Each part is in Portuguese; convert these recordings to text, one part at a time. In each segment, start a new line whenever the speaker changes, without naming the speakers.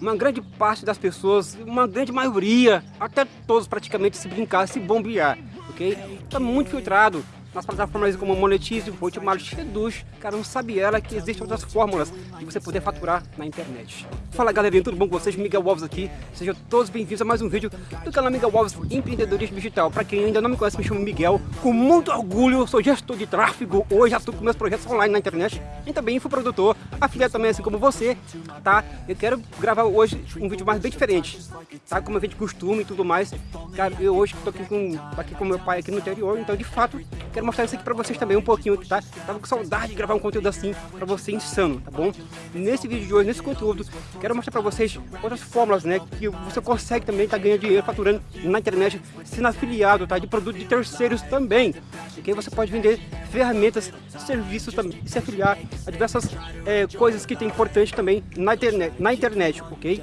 uma grande parte das pessoas, uma grande maioria, até todos praticamente se brincar, se bombear, ok? Está muito filtrado, nas plataformas como Monetize, Hotmart, Reduz, cara, não sabe ela que existem outras fórmulas de você poder faturar na internet. Fala galerinha, tudo bom com vocês? Miguel Alves aqui, sejam todos bem-vindos a mais um vídeo do canal Miguel Alves Empreendedorismo Digital. Para quem ainda não me conhece, me chamo Miguel, com muito orgulho, sou gestor de tráfego, hoje atuo com meus projetos online na internet e também infoprodutor, afiliado também assim como você, tá? Eu quero gravar hoje um vídeo mais bem diferente, tá? Como a gente costuma e tudo mais. Cara, eu hoje tô aqui com, aqui com meu pai aqui no interior, então de fato, quero mostrar isso aqui pra vocês também um pouquinho, tá? Tava com saudade de gravar um conteúdo assim pra você insano, tá bom? Nesse vídeo de hoje, nesse conteúdo, Quero mostrar para vocês outras fórmulas, né, que você consegue também tá ganhando dinheiro faturando na internet, sendo afiliado, tá, de produto de terceiros também. E que você pode vender ferramentas, serviços também, se afiliar a diversas é, coisas que tem importante também na internet, na internet, ok?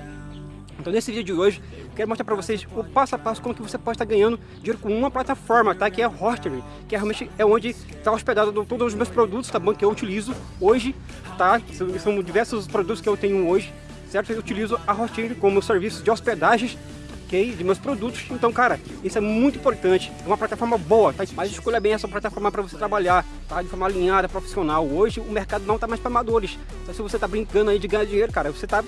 Então nesse vídeo de hoje, quero mostrar para vocês o passo a passo como que você pode estar ganhando dinheiro com uma plataforma, tá? Que é a Hostery, que é realmente é onde está hospedado todos os meus produtos, tá bom? Que eu utilizo hoje, tá? São, são diversos produtos que eu tenho hoje certo? Eu utilizo a Hosting como serviço de hospedagens ok? De meus produtos. Então, cara, isso é muito importante. É uma plataforma boa, tá? Mas escolha bem essa plataforma para você trabalhar, tá? De forma alinhada, profissional. Hoje o mercado não tá mais para amadores. Então, se você tá brincando aí de ganhar dinheiro, cara, você tá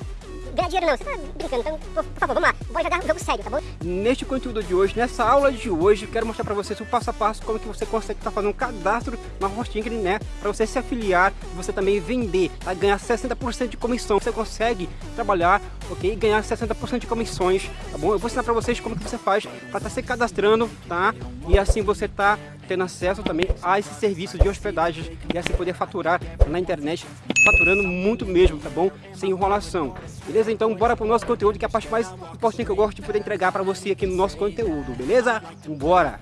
ganhar dinheiro não, você tá brincando, então, por, favor, vamos lá, bora jogar um jogo sério, tá bom?
Neste conteúdo de hoje, nessa aula de hoje, quero mostrar para vocês o passo a passo como que você consegue estar tá fazendo um cadastro na Hosting, né? Para você se afiliar você também vender, tá? Ganhar 60% de comissão, você consegue trabalhar, ok? Ganhar 60% de comissões, tá bom? Eu vou ensinar para vocês como que você faz para estar tá se cadastrando, tá? E assim você tá tendo acesso também a esse serviço de hospedagem e assim poder faturar na internet, faturando muito mesmo, tá bom? Sem enrolação. Beleza? Então bora pro nosso conteúdo, que é a parte mais importante que eu gosto de poder entregar para você aqui no nosso conteúdo, beleza? Bora!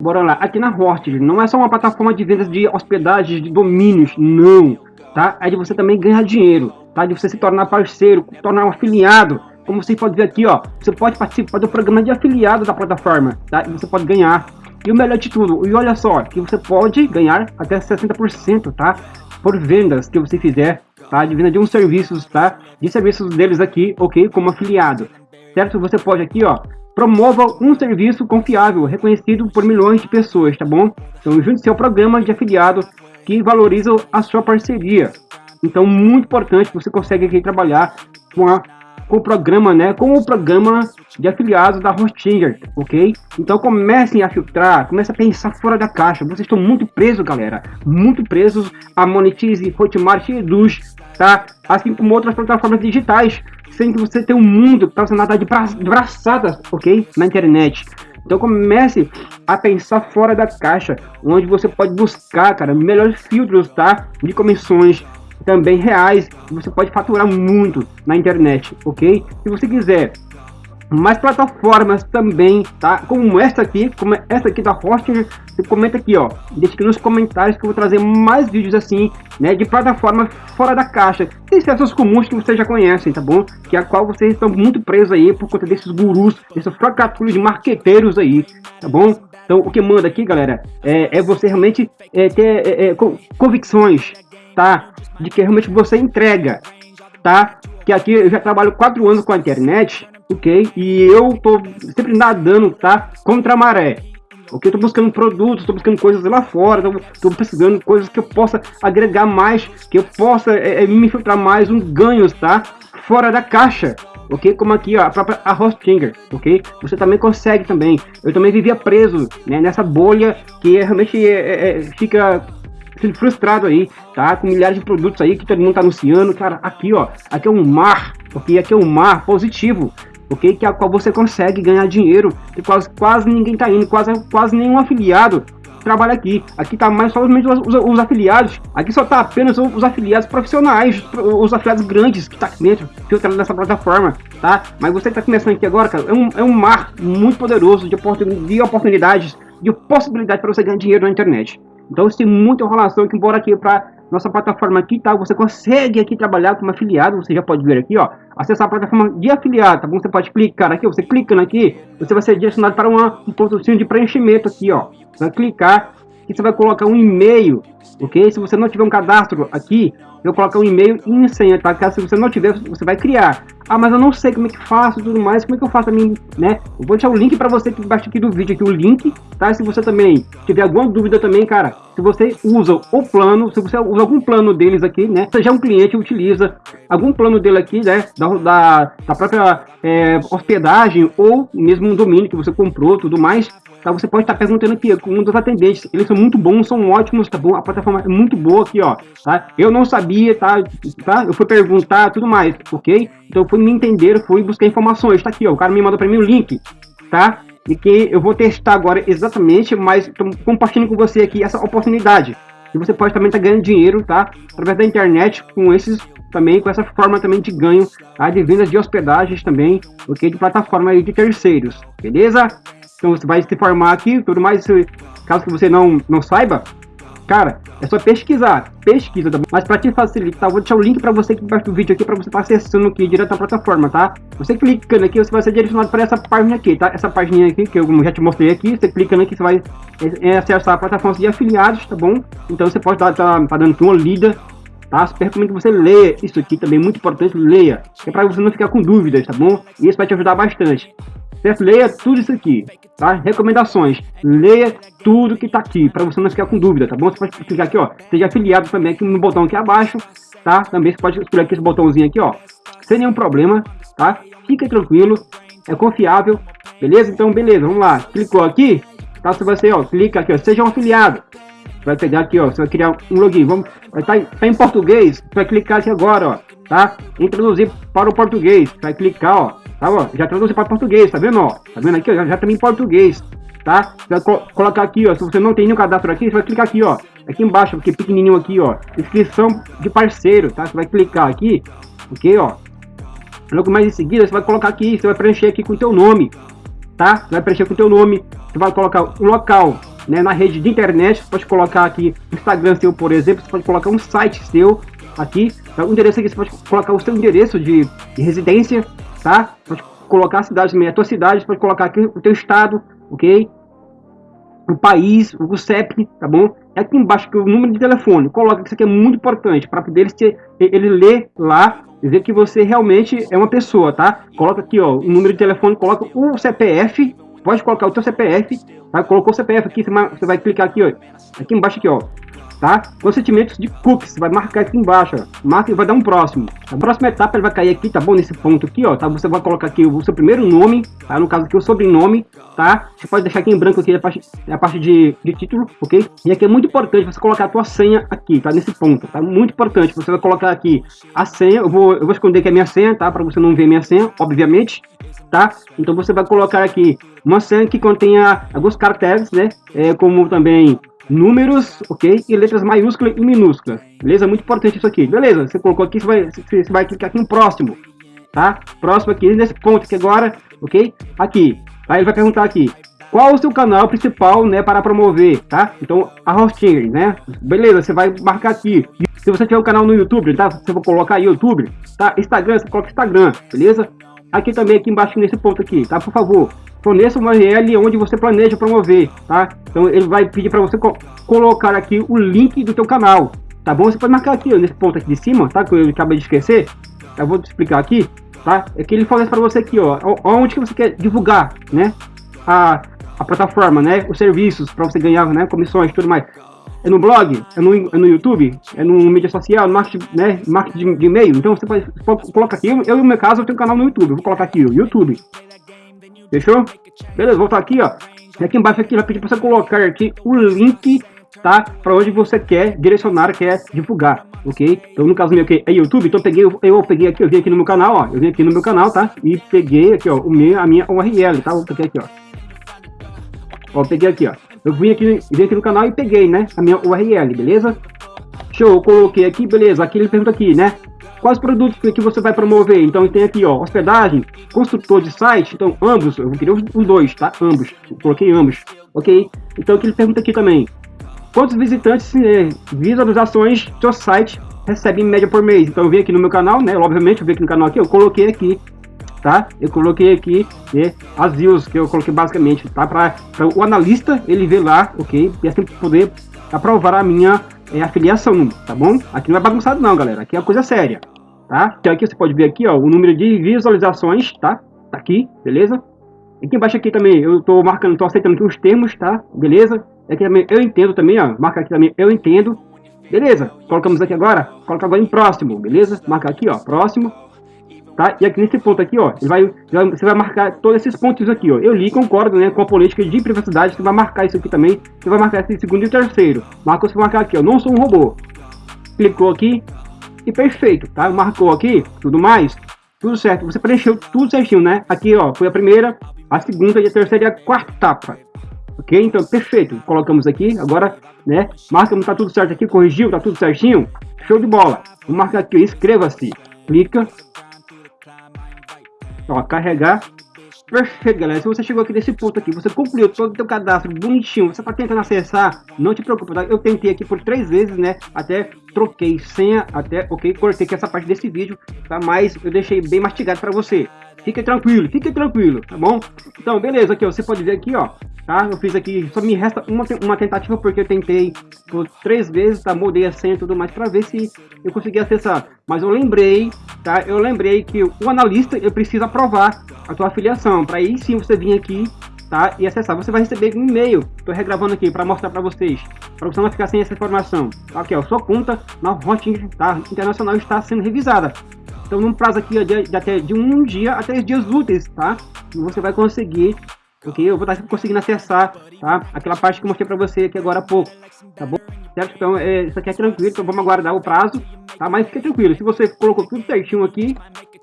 Bora lá, aqui na Horted não é só uma plataforma de vendas de hospedagens, de domínios, não, tá? É de você também ganhar dinheiro, tá? De você se tornar parceiro, tornar um afiliado. Como você pode ver aqui, ó, você pode participar do programa de afiliado da plataforma, tá? E você pode ganhar. E o melhor de tudo, e olha só, que você pode ganhar até 60%, tá? Por vendas que você fizer, tá? De venda de um serviços, tá? De serviços deles aqui, ok? Como afiliado, certo? Você pode aqui, ó, Promova um serviço confiável, reconhecido por milhões de pessoas, tá bom? Então junte-se ao programa de afiliado que valoriza a sua parceria. Então muito importante, você consegue aqui trabalhar com, a, com o programa, né? Com o programa de afiliados da Hostinger, ok? Então comecem a filtrar, comecem a pensar fora da caixa. Vocês estão muito presos, galera. Muito presos a Monetize, Hotmart e Eduz, tá? Assim como outras plataformas digitais sem que você tenha um mundo está sendo nadar de, bra de braçadas, ok? Na internet. Então comece a pensar fora da caixa, onde você pode buscar, cara, melhores filtros, tá? De comissões também reais, você pode faturar muito na internet, ok? Se você quiser mais plataformas também, tá? Como essa aqui, como essa aqui da Hosting, você comenta aqui, ó. Deixa aqui nos comentários que eu vou trazer mais vídeos assim, né? De plataforma fora da caixa. Tem essas comuns que vocês já conhecem, tá bom? Que a qual vocês estão muito presos aí por conta desses gurus, desses fracatulhos de marqueteiros aí, tá bom? Então, o que manda aqui, galera, é, é você realmente é, ter é, é convicções, tá? De que realmente você entrega, tá? Que aqui eu já trabalho quatro anos com a internet, ok? E eu tô sempre nadando, tá? Contra a maré. Ok? Tô buscando produtos, tô buscando coisas lá fora, tô, tô pesquisando coisas que eu possa agregar mais, que eu possa é, é me filtrar mais um ganhos, tá? Fora da caixa, ok? Como aqui, ó, a própria a Hostinger, ok? Você também consegue também. Eu também vivia preso, né, nessa bolha que é, realmente é, é, é fica frustrado aí, tá? Com milhares de produtos aí que todo mundo tá anunciando, cara, aqui, ó, aqui é um mar, ok? Aqui é um mar positivo, ok? Que é a qual você consegue ganhar dinheiro, que quase, quase ninguém tá indo, quase, quase nenhum afiliado trabalha aqui. Aqui tá mais somente os, os, os, afiliados. Aqui só tá apenas os, os, afiliados profissionais, os afiliados grandes que tá aqui dentro, filtrando nessa plataforma, tá? Mas você que tá começando aqui agora, cara, é um, é um mar muito poderoso de, oportun, de oportunidades, de possibilidade para você ganhar dinheiro na internet. Então, tem muita enrolação que embora aqui para nossa plataforma aqui, tá? Você consegue aqui trabalhar como afiliado, você já pode ver aqui, ó, acessar a plataforma de afiliado, tá bom? Você pode clicar aqui, você clicando aqui, você vai ser direcionado para uma, um pontozinho de preenchimento aqui, ó. Você vai clicar e você vai colocar um e-mail, ok? Se você não tiver um cadastro aqui, eu colocar um e-mail e senha, tá? Caso você não tiver, você vai criar. Ah, mas eu não sei como é que faço tudo mais, como é que eu faço a mim, né? Eu vou deixar o link para você aqui embaixo aqui do vídeo, aqui o link, tá? Se você também tiver alguma dúvida também, cara, se você usa o plano, se você usa algum plano deles aqui, né? Seja um cliente utiliza algum plano dele aqui, né? Da, da, da própria é, hospedagem ou mesmo um domínio que você comprou, tudo mais, tá? Você pode estar perguntando aqui com um dos atendentes. Eles são muito bons, são ótimos, tá bom? A plataforma é muito boa aqui, ó, tá? Eu não sabia, tá? tá? Eu fui perguntar, tudo mais, ok? Então eu fui me entender, fui buscar informações, tá aqui, ó. O cara me mandou para mim o link, tá? E que eu vou testar agora exatamente, mas estou compartilhando com você aqui essa oportunidade. E você pode também estar tá ganhando dinheiro, tá? Através da internet, com esses também, com essa forma também de ganho, tá? De vendas de hospedagens também, ok? De plataforma de terceiros, beleza? Então você vai se formar aqui, tudo mais, caso que você não, não saiba, cara, é só pesquisar, pesquisa, tá bom? Mas para te facilitar, vou deixar o link para você aqui embaixo do vídeo aqui, para você estar tá acessando aqui direto na plataforma, tá? Você clicando aqui, você vai ser direcionado para essa página aqui, tá? Essa página aqui, que eu já te mostrei aqui, você clicando aqui, você vai é, é acessar a plataforma de afiliados, tá bom? Então você pode estar tá, tá dando uma lida tá? Super recomendo que você leia isso aqui também, muito importante, leia, é para você não ficar com dúvidas, tá bom? E isso vai te ajudar bastante. Certo? Leia tudo isso aqui, tá? Recomendações. Leia tudo que tá aqui, para você não ficar com dúvida, tá bom? Você pode clicar aqui, ó. Seja afiliado também aqui no botão aqui abaixo, tá? Também você pode escolher aqui esse botãozinho aqui, ó. Sem nenhum problema, tá? Fica tranquilo, é confiável, beleza? Então, beleza, vamos lá. Clicou aqui, tá? Você vai ser, ó, clica aqui, ó. Seja um afiliado. Vai pegar aqui, ó. Você vai criar um login. Vamos, vai estar tá, tá em português. Vai clicar aqui agora, ó. Tá? Introduzir para o português. Vai clicar, ó Tá, ó, já traduzi para português, tá vendo, ó? Tá vendo aqui, ó? Já, já também em português, tá? Você vai co colocar aqui, ó, se você não tem nenhum cadastro aqui, você vai clicar aqui, ó. Aqui embaixo, porque pequenininho aqui, ó. Inscrição de parceiro, tá? Você vai clicar aqui, ok, ó. Logo mais em seguida, você vai colocar aqui, você vai preencher aqui com o teu nome, tá? Você vai preencher com o teu nome, você vai colocar o local, né, na rede de internet, você pode colocar aqui Instagram seu, por exemplo, você pode colocar um site seu aqui, tá? o endereço aqui, você pode colocar o seu endereço de, de residência, tá? Pode colocar a cidade também, a tua cidade, pode colocar aqui o teu estado, ok? O país, o CEP, tá bom? E aqui embaixo que o número de telefone, coloca que isso aqui é muito importante para poder ele, ele ler lá dizer que você realmente é uma pessoa, tá? Coloca aqui, ó, o número de telefone, coloca o CPF, pode colocar o teu CPF, tá? Colocou o CPF aqui, você vai clicar aqui, ó, aqui embaixo aqui, ó, tá? Consentimentos de cookies, vai marcar aqui embaixo, ó. marca e vai dar um próximo. A próxima etapa ele vai cair aqui, tá bom? Nesse ponto aqui, ó, tá? Você vai colocar aqui o seu primeiro nome, tá? No caso aqui o sobrenome, tá? Você pode deixar aqui em branco aqui a parte, a parte de, de título, ok? E aqui é muito importante você colocar a tua senha aqui, tá? Nesse ponto, tá? Muito importante, você vai colocar aqui a senha, eu vou, eu vou esconder aqui a minha senha, tá? Para você não ver minha senha, obviamente, tá? Então você vai colocar aqui uma senha que contenha alguns caracteres, né? É, como também números, ok? E letras maiúsculas e minúsculas. Beleza? Muito importante isso aqui. Beleza, você colocou aqui, você vai, você vai clicar aqui no próximo. Tá? Próximo aqui, nesse ponto aqui agora, ok? Aqui. Aí ele vai perguntar aqui, qual o seu canal principal, né, para promover, tá? Então, a hosting, né? Beleza, você vai marcar aqui. Se você tiver um canal no YouTube, tá? Você vai colocar YouTube, tá? Instagram, você coloca Instagram, beleza? Aqui também, aqui embaixo, nesse ponto aqui, tá? Por favor, forneça uma URL onde você planeja promover, tá? Então ele vai pedir para você co colocar aqui o link do teu canal, tá bom? Você pode marcar aqui, ó, nesse ponto aqui de cima, tá? Que eu acabei de esquecer. Eu vou te explicar aqui, tá? É que ele fornece para você aqui, ó, onde que você quer divulgar, né? A, a plataforma, né? Os serviços para você ganhar, né? Comissões tudo mais. É no blog, é no, é no YouTube, é no mídia social, no marketing, né? Marketing de, de e-mail. Então você pode, pode colocar aqui. Eu, no meu caso, eu tenho um canal no YouTube. Eu vou colocar aqui, o YouTube. Fechou? Beleza, voltar aqui, ó. E aqui embaixo aqui vai pedir para você colocar aqui o link, tá? Para onde você quer direcionar, quer divulgar, ok? Então no caso meu aqui é YouTube, então eu peguei, eu peguei aqui, eu vim aqui no meu canal, ó. Eu vim aqui no meu canal, tá? E peguei aqui, ó, o meu, a minha URL, tá? Vou pegar aqui, ó. Ó, peguei aqui, ó. Eu vim aqui, vim aqui no canal e peguei, né? A minha URL, beleza? Show, coloquei aqui, beleza. Aqui ele pergunta aqui, né? Quais produtos que você vai promover? Então tem aqui, ó, hospedagem, construtor de site, então ambos, eu queria os dois, tá? Ambos, coloquei ambos, ok? Então ele pergunta aqui também, quantos visitantes, eh, visualizações seu site recebe em média por mês. Então eu vim aqui no meu canal, né? Obviamente, eu vim aqui no canal aqui, eu coloquei aqui, tá? Eu coloquei aqui né, as views que eu coloquei basicamente, tá? Para o analista ele ver lá, ok? E assim poder aprovar a minha é, afiliação, tá bom? Aqui não é bagunçado não, galera. Aqui é coisa séria, tá? Então aqui você pode ver aqui, ó, o número de visualizações, tá? Tá aqui, beleza? Aqui embaixo aqui também eu tô marcando, tô aceitando aqui os termos, tá? Beleza? Aqui também eu entendo também, ó. Marca aqui também eu entendo. Beleza? Colocamos aqui agora, coloca agora em próximo, beleza? Marca aqui, ó, próximo. Tá? E aqui nesse ponto aqui, ó, ele vai, você vai marcar todos esses pontos aqui, ó. Eu li, concordo, né, com a política de privacidade, você vai marcar isso aqui também. Você vai marcar esse segundo e terceiro. Marcou, você vai marcar aqui, ó, não sou um robô. Clicou aqui e perfeito, tá? Marcou aqui, tudo mais, tudo certo. Você preencheu tudo certinho, né? Aqui, ó, foi a primeira, a segunda e a terceira e a quarta etapa. Ok? Então, perfeito. Colocamos aqui, agora, né? Marca, tá tudo certo aqui, corrigiu, tá tudo certinho. Show de bola. Vou marcar aqui, inscreva-se. Clica. Ó, carregar. Perfeito, galera. Se você chegou aqui nesse ponto aqui, você concluiu todo o seu cadastro bonitinho, você tá tentando acessar, não te preocupe, tá? Eu tentei aqui por três vezes, né? Até troquei senha, até, ok, cortei aqui essa parte desse vídeo, tá? Mas eu deixei bem mastigado para você. Fique tranquilo, fique tranquilo, tá bom? Então, beleza, aqui, ó, você pode ver aqui, ó, tá? Eu fiz aqui, só me resta uma, uma tentativa porque eu tentei por três vezes, tá? Mudei a senha e tudo mais para ver se eu consegui acessar. Mas eu lembrei, tá? Eu lembrei que o analista, eu preciso aprovar a tua afiliação, para aí sim você vir aqui, tá? E acessar. Você vai receber um e-mail, tô regravando aqui para mostrar para vocês, para você não ficar sem essa informação. Aqui, ó, sua conta na Hotting tá? Internacional está sendo revisada. Então, num prazo aqui de, de, até de um dia a três dias úteis, tá? Você vai conseguir ok? Eu vou estar conseguindo acessar, tá? Aquela parte que eu mostrei para você aqui agora há pouco, tá bom? Certo? Então, é, isso aqui é tranquilo, então vamos aguardar o prazo, tá? Mas fica tranquilo, se você colocou tudo certinho aqui,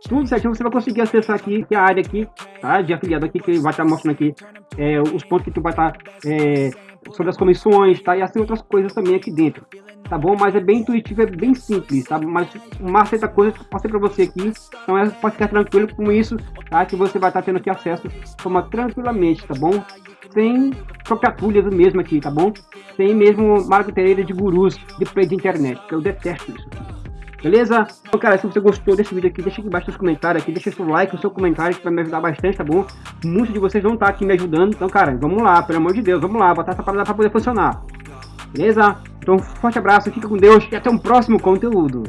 tudo certinho, você vai conseguir acessar aqui, é a área aqui, tá? De afiliado aqui, que vai estar mostrando aqui é, os pontos que tu vai estar, é, sobre as comissões, tá? E assim outras coisas também aqui dentro, tá bom? Mas é bem intuitivo, é bem simples, tá? Mas uma certa coisa que eu passei para você aqui, então é, pode ficar tranquilo com isso, tá? Que você vai estar tendo aqui acesso forma tranquilamente, tá bom? Sem tropiatulhas mesmo aqui, tá bom? Sem mesmo marketeira de gurus de play de internet, que eu detesto isso. Beleza? Então, cara, se você gostou desse vídeo aqui, deixa aqui embaixo nos comentários aqui, deixa seu like, o seu comentário, que vai me ajudar bastante, tá bom? Muitos de vocês vão estar aqui me ajudando, então, cara, vamos lá, pelo amor de Deus, vamos lá, botar essa parada pra poder funcionar. Beleza? Então, forte abraço, fica com Deus e até um próximo conteúdo.